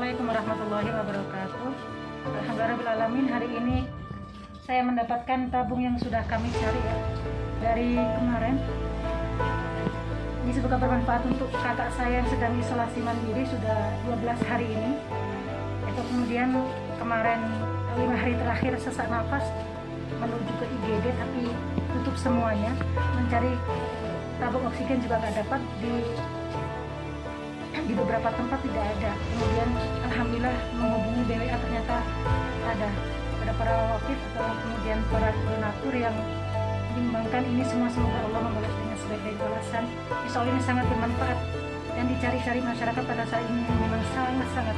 Assalamualaikum warahmatullahi wabarakatuh. Alhamdulillahirrahmanirrahim. Hari ini saya mendapatkan tabung yang sudah kami cari ya dari kemarin. Ini semoga bermanfaat untuk kakak saya yang sedang isolasi mandiri sudah 12 hari ini. Itu kemudian kemarin lima hari terakhir sesak nafas menuju ke IGD tapi tutup semuanya mencari tabung oksigen juga nggak dapat di di beberapa tempat tidak ada kemudian alhamdulillah menghubungi BWA ternyata ada ada para wakif atau kemudian para donatur yang menyumbangkan ini semua. Semoga Allah membalas dengan sebaik-baik balasan. Insya Allah ini sangat bermanfaat yang dicari-cari masyarakat pada saat ini. Memang sangat